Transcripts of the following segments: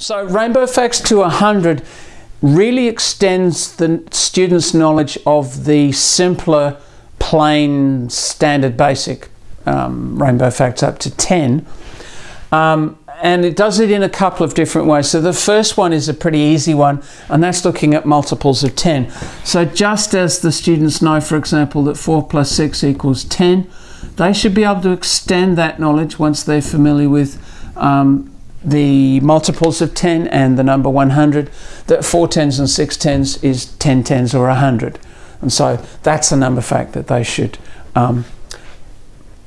So Rainbow Facts to 100 really extends the student's knowledge of the simpler, plain, standard, basic um, Rainbow Facts up to 10. Um, and it does it in a couple of different ways. So the first one is a pretty easy one, and that's looking at multiples of 10. So just as the students know, for example, that 4 plus 6 equals 10, they should be able to extend that knowledge once they're familiar with um, the multiples of 10 and the number 100, that 4 tens and 6 tens is 10 tens or 100. And so that's a number fact that they should um,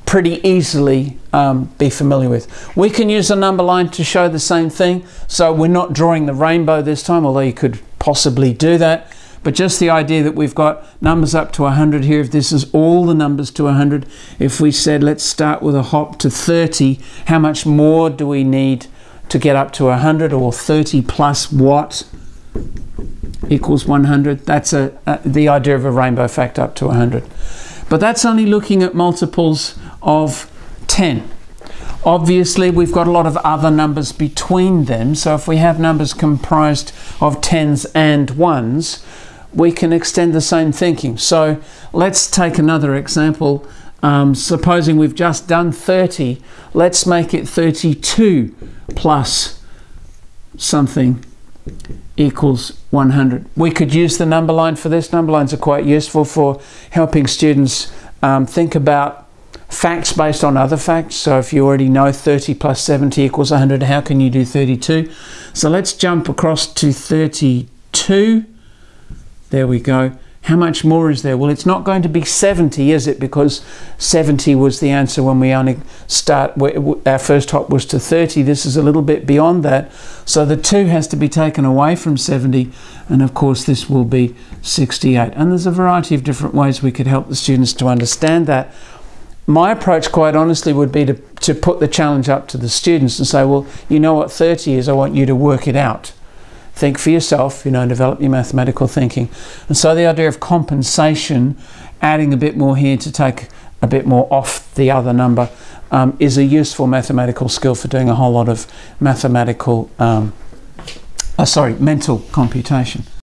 pretty easily um, be familiar with. We can use a number line to show the same thing. So we're not drawing the rainbow this time, although you could possibly do that. But just the idea that we've got numbers up to 100 here, if this is all the numbers to 100, if we said let's start with a hop to 30, how much more do we need to get up to 100 or 30 plus what equals 100. That's a, a, the idea of a rainbow fact up to 100. But that's only looking at multiples of 10. Obviously, we've got a lot of other numbers between them. So if we have numbers comprised of tens and ones, we can extend the same thinking. So let's take another example. Um, supposing we've just done 30, let's make it 32 plus something equals 100. We could use the number line for this. Number lines are quite useful for helping students um, think about facts based on other facts. So if you already know 30 plus 70 equals 100, how can you do 32? So let's jump across to 32. There we go. How much more is there? Well, it's not going to be 70, is it? Because 70 was the answer when we only start, our first hop was to 30. This is a little bit beyond that. So the 2 has to be taken away from 70. And of course, this will be 68. And there's a variety of different ways we could help the students to understand that. My approach, quite honestly, would be to, to put the challenge up to the students and say, well, you know what 30 is, I want you to work it out think for yourself, you know, develop your mathematical thinking. And so the idea of compensation, adding a bit more here to take a bit more off the other number, um, is a useful mathematical skill for doing a whole lot of mathematical, um, uh, sorry, mental computation.